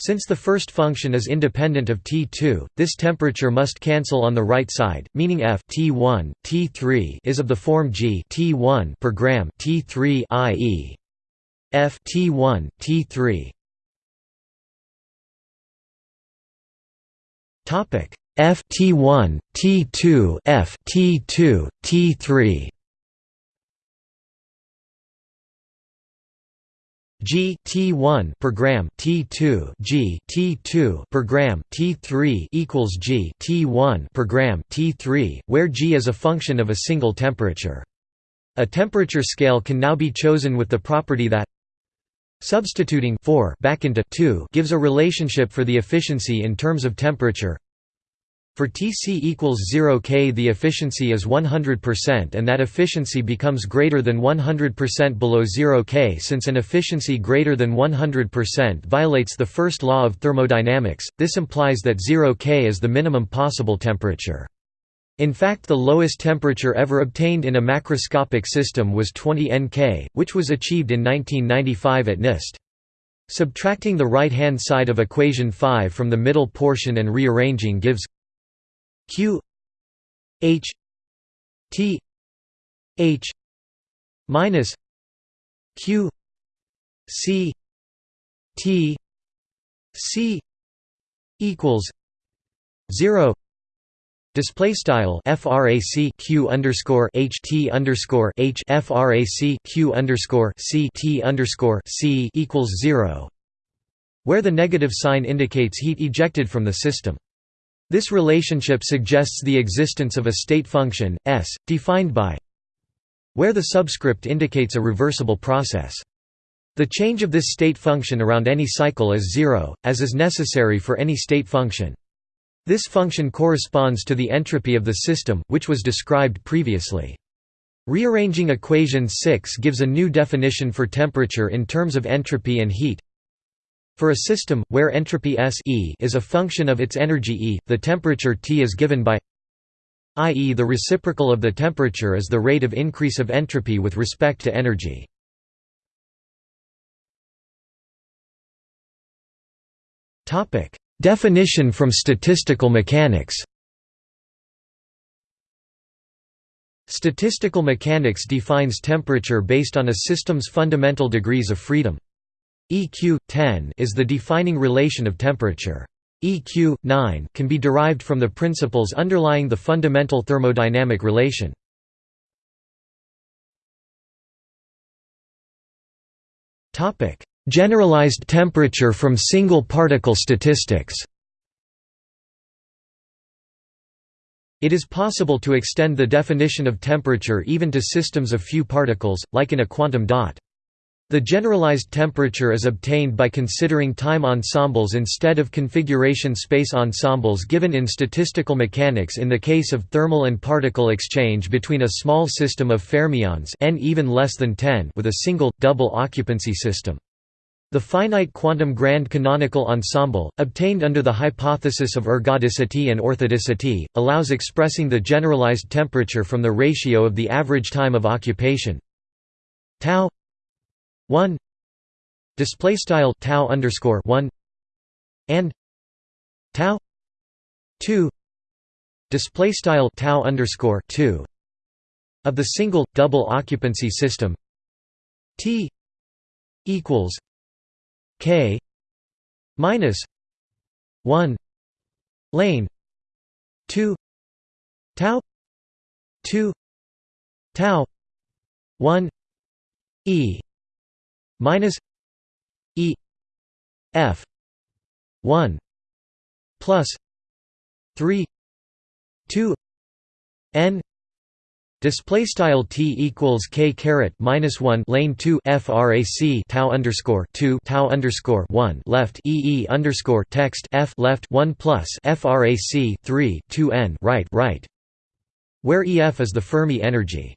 Since the first function is independent of T2, this temperature must cancel on the right side, meaning f T1, T3 is of the form g T1 per gram T3 i.e. f T1, T3. Topic: F T1, T2 F T2, T3 G T1 per gram T2 G T2 per gram T3 equals G T1 per gram T3 where G is a function of a single temperature. A temperature scale can now be chosen with the property that substituting 4 back into 2 gives a relationship for the efficiency in terms of temperature for Tc equals 0 K the efficiency is 100% and that efficiency becomes greater than 100% below 0 K since an efficiency greater than 100% violates the first law of thermodynamics, this implies that 0 K is the minimum possible temperature. In fact the lowest temperature ever obtained in a macroscopic system was 20 Nk, which was achieved in 1995 at NIST. Subtracting the right-hand side of equation 5 from the middle portion and rearranging gives q h t h minus q c t c equals 0 Display style frac q underscore h t underscore h frac q underscore c t underscore c equals zero, where the negative sign indicates heat ejected from the system. This relationship suggests the existence of a state function, S, defined by where the subscript indicates a reversible process. The change of this state function around any cycle is zero, as is necessary for any state function. This function corresponds to the entropy of the system, which was described previously. Rearranging equation 6 gives a new definition for temperature in terms of entropy and heat. For a system, where entropy S e is a function of its energy E, the temperature T is given by i.e. the reciprocal of the temperature is the rate of increase of entropy with respect to energy. Definition from statistical mechanics Statistical mechanics defines temperature based on a system's fundamental degrees of freedom. EQ 10 is the defining relation of temperature. EQ 9 can be derived from the principles underlying the fundamental thermodynamic relation. Topic: Generalized temperature from single particle statistics. It is possible to extend the definition of temperature even to systems of few particles, like in a quantum dot. The generalized temperature is obtained by considering time ensembles instead of configuration space ensembles given in statistical mechanics in the case of thermal and particle exchange between a small system of fermions n even less than 10 with a single, double occupancy system. The finite quantum grand canonical ensemble, obtained under the hypothesis of ergodicity and orthodicity, allows expressing the generalized temperature from the ratio of the average time of occupation tau 1 display style tau underscore 1 and tau 2 display style tau underscore 2 of the single double occupancy system t equals k minus 1 lane 2 tau 2 tau 1 e minus E F one plus three two N Display style t equals k caret minus one lane two frac tau underscore two tau underscore one left e e underscore text f left one plus frac three two n right right, where EF is the Fermi energy.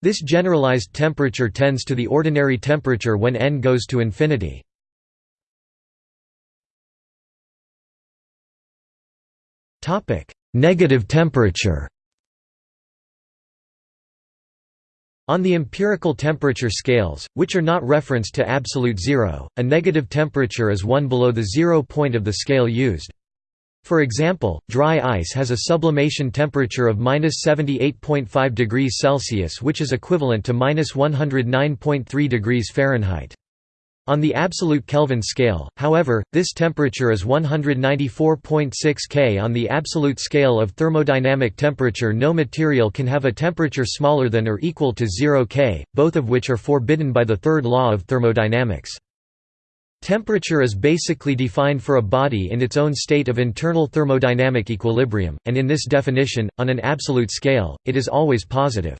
This generalized temperature tends to the ordinary temperature when n goes to infinity. Negative temperature On the empirical temperature scales, which are not referenced to absolute zero, a negative temperature is one below the zero point of the scale used. For example, dry ice has a sublimation temperature of minus 78.5 degrees Celsius which is equivalent to minus 109.3 degrees Fahrenheit. On the absolute Kelvin scale, however, this temperature is 194.6 K. On the absolute scale of thermodynamic temperature no material can have a temperature smaller than or equal to 0 K, both of which are forbidden by the third law of thermodynamics. Temperature is basically defined for a body in its own state of internal thermodynamic equilibrium, and in this definition, on an absolute scale, it is always positive.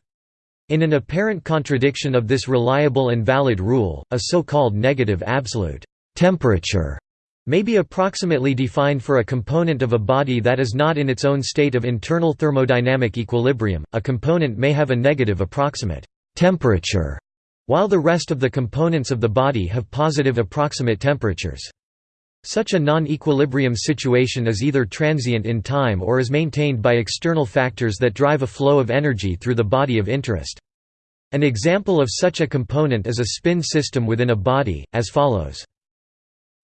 In an apparent contradiction of this reliable and valid rule, a so-called negative absolute temperature may be approximately defined for a component of a body that is not in its own state of internal thermodynamic equilibrium. A component may have a negative approximate temperature, while the rest of the components of the body have positive approximate temperatures. Such a non-equilibrium situation is either transient in time or is maintained by external factors that drive a flow of energy through the body of interest. An example of such a component is a spin system within a body, as follows.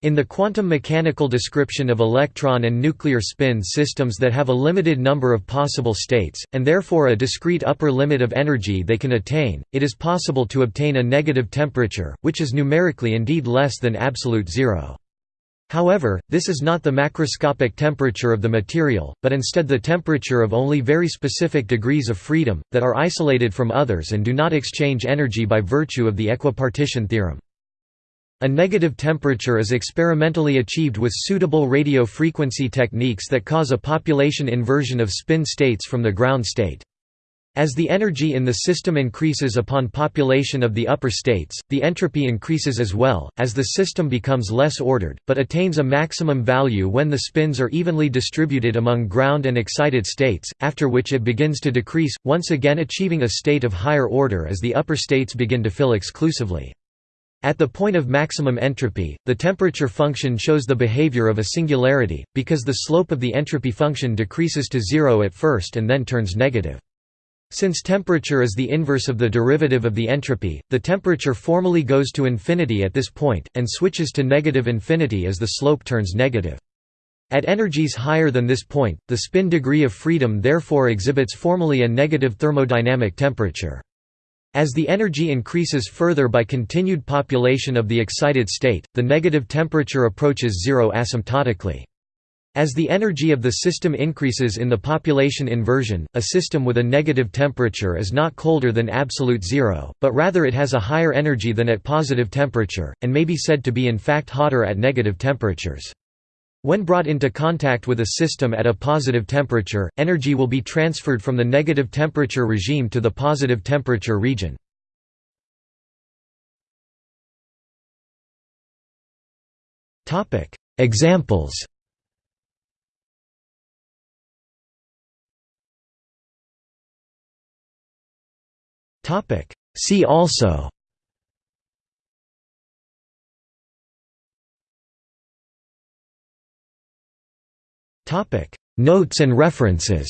In the quantum mechanical description of electron and nuclear spin systems that have a limited number of possible states, and therefore a discrete upper limit of energy they can attain, it is possible to obtain a negative temperature, which is numerically indeed less than absolute zero. However, this is not the macroscopic temperature of the material, but instead the temperature of only very specific degrees of freedom, that are isolated from others and do not exchange energy by virtue of the equipartition theorem. A negative temperature is experimentally achieved with suitable radio frequency techniques that cause a population inversion of spin states from the ground state. As the energy in the system increases upon population of the upper states, the entropy increases as well, as the system becomes less ordered, but attains a maximum value when the spins are evenly distributed among ground and excited states, after which it begins to decrease, once again achieving a state of higher order as the upper states begin to fill exclusively. At the point of maximum entropy, the temperature function shows the behavior of a singularity, because the slope of the entropy function decreases to zero at first and then turns negative. Since temperature is the inverse of the derivative of the entropy, the temperature formally goes to infinity at this point, and switches to negative infinity as the slope turns negative. At energies higher than this point, the spin degree of freedom therefore exhibits formally a negative thermodynamic temperature. As the energy increases further by continued population of the excited state, the negative temperature approaches zero asymptotically. As the energy of the system increases in the population inversion, a system with a negative temperature is not colder than absolute zero, but rather it has a higher energy than at positive temperature, and may be said to be in fact hotter at negative temperatures. When brought into contact with a system at a positive temperature, energy will be transferred from the negative temperature regime to the positive temperature region. Examples. See also. Topic. Notes and references.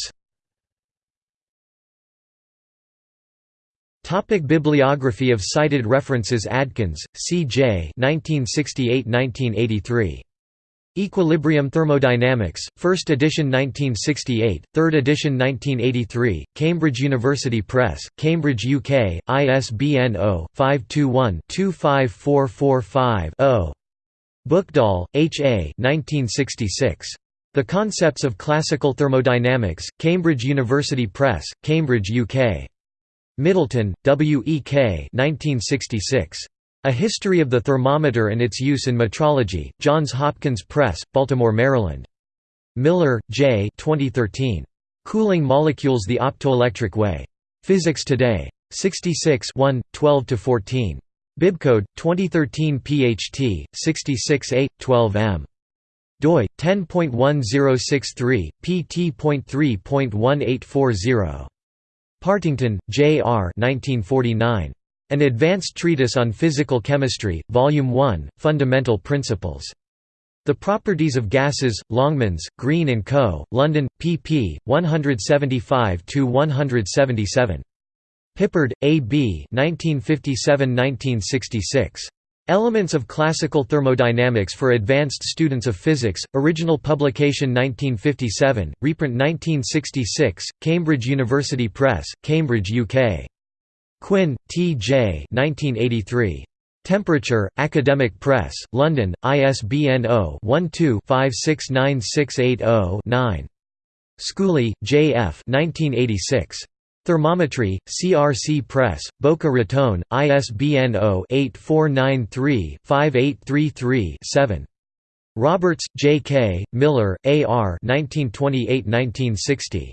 Topic bibliography of cited references Adkins, C. J. 1968–1983. Equilibrium Thermodynamics, 1st edition 1968, 3rd edition 1983, Cambridge University Press, Cambridge UK, ISBN 0-521-25445-0. Buchdahl, H. A. 1966. The Concepts of Classical Thermodynamics, Cambridge University Press, Cambridge, UK. Middleton, W. E. K. 1966. A History of the Thermometer and Its Use in Metrology, Johns Hopkins Press, Baltimore, Maryland. Miller, J. 2013. Cooling Molecules the Optoelectric Way. Physics Today. 66 1, 12–14. Bibcode, 2013 PHT, 66A, 12M. Doi, 10.1063, pt.3.1840. Partington, J. R. 1949. An Advanced Treatise on Physical Chemistry, Volume 1, Fundamental Principles. The Properties of Gases, Longmans, Green & Co., London, pp. 175–177. Pippard, A. B. 1957–1966. Elements of Classical Thermodynamics for Advanced Students of Physics, original publication 1957, reprint 1966, Cambridge University Press, Cambridge, UK. Quinn, T. J. 1983. Temperature, Academic Press, London, ISBN 0-12-569680-9. Schooley, J. F. 1986. Thermometry, CRC Press, Boca Raton, ISBN 0-8493-5833-7. Roberts, J. K., Miller, A. R. 1928–1960.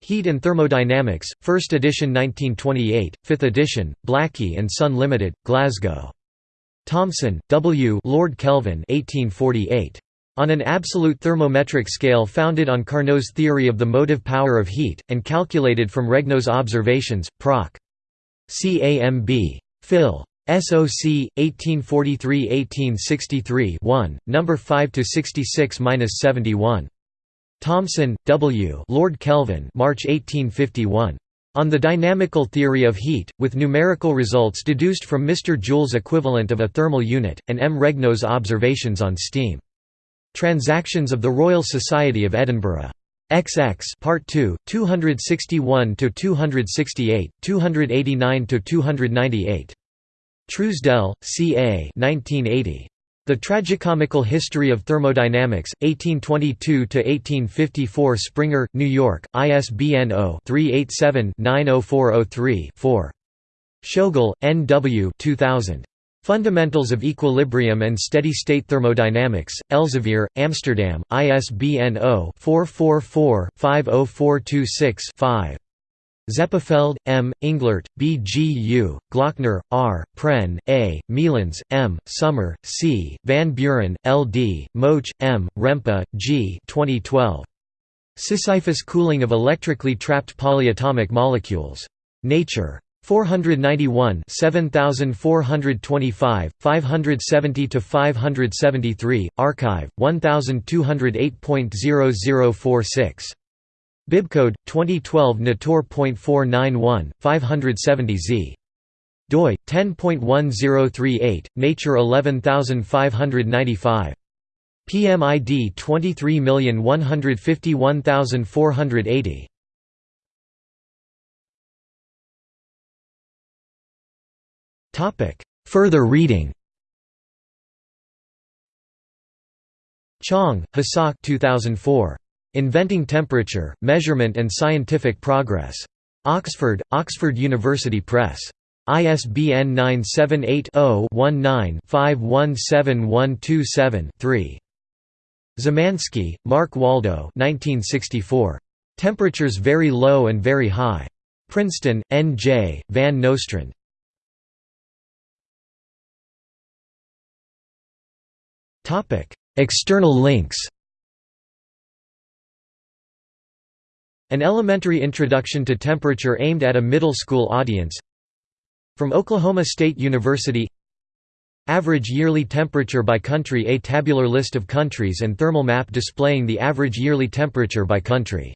Heat and Thermodynamics, 1st edition 1928, 5th edition, Blackie and Son Limited, Glasgow. Thomson, W. Lord Kelvin 1848. On an absolute thermometric scale founded on Carnot's theory of the motive power of heat, and calculated from Regnault's observations, Proc. CAMB. Phil. SOC 1843-1863 1, number 5 to 66-71. Thomson, W. Lord Kelvin, March 1851. On the dynamical theory of heat, with numerical results deduced from Mr. Joule's equivalent of a thermal unit, and M. Regnault's observations on steam. Transactions of the Royal Society of Edinburgh. XX Part 2, 261 to 268, 289 to 298. Truesdell, C. A. 1980. The Tragicomical History of Thermodynamics, 1822–1854 Springer, New York, ISBN 0-387-90403-4. Tschoegl, N. W. 2000. Fundamentals of Equilibrium and Steady-State Thermodynamics, Elsevier, Amsterdam, ISBN 0-444-50426-5. Zeppenfeld, M., Englert, B. G. U., Glockner, R., Prehn, A., Mielenz, M., Sommer, C., Van Buren, L. D., Motsch, M., Rempe, G. 2012. Sisyphus cooling of electrically trapped polyatomic molecules. Nature. 491 7425, 570 to 573 arXiv, 1208.0046. Bibcode 2012 Natur.491 570 Z. doi 10.1038 Nature 11595 PMID 23151480 Topic Further reading Chang, Hasok 2004 Inventing Temperature, Measurement and Scientific Progress. Oxford, Oxford University Press. ISBN 978-0-19-517127-3. Zemansky, Mark Waldo Temperatures Very Low and Very High. Princeton, N. J., Van Nostrand. External links. An elementary introduction to temperature aimed at a middle school audience. From Oklahoma State University. Average yearly temperature by country A tabular list of countries and thermal map displaying the average yearly temperature by country